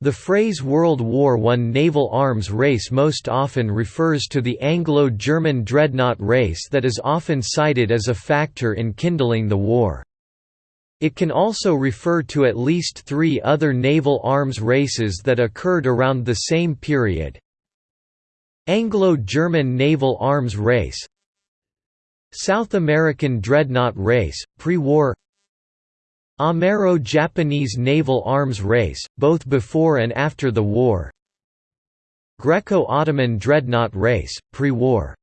The phrase World War I naval arms race most often refers to the Anglo-German dreadnought race that is often cited as a factor in kindling the war. It can also refer to at least three other naval arms races that occurred around the same period. Anglo-German naval arms race South American dreadnought race, pre-war Amero-Japanese naval arms race, both before and after the war. Greco-Ottoman dreadnought race, pre-war